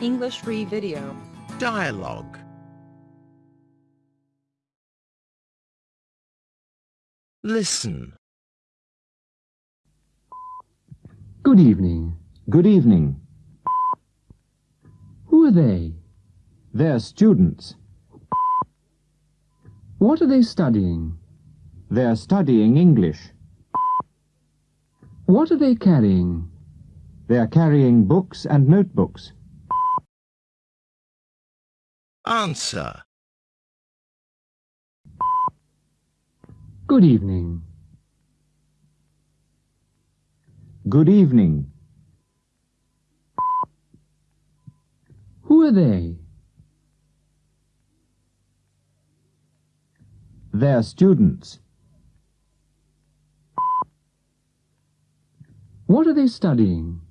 English free video. Dialogue. Listen. Good evening. Good evening. Who are they? They're students. What are they studying? They're studying English. What are they carrying? They're carrying books and notebooks. Answer. Good evening. Good evening. Who are they? They're students. What are they studying?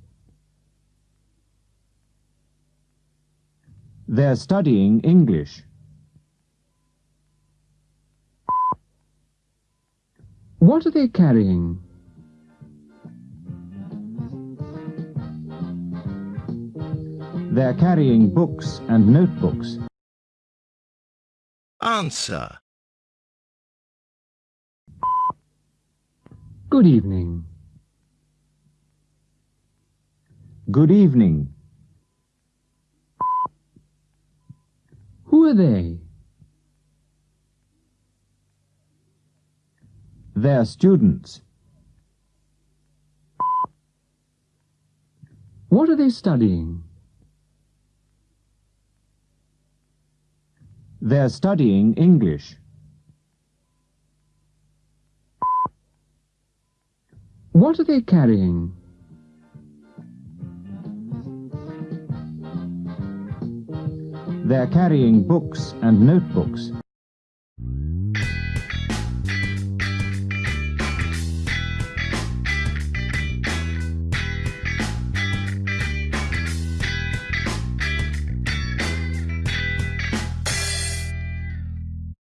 They're studying English. What are they carrying? They're carrying books and notebooks. Answer. Good evening. Good evening. Are they? They're students. What are they studying? They're studying English. What are they carrying? They're carrying books and notebooks.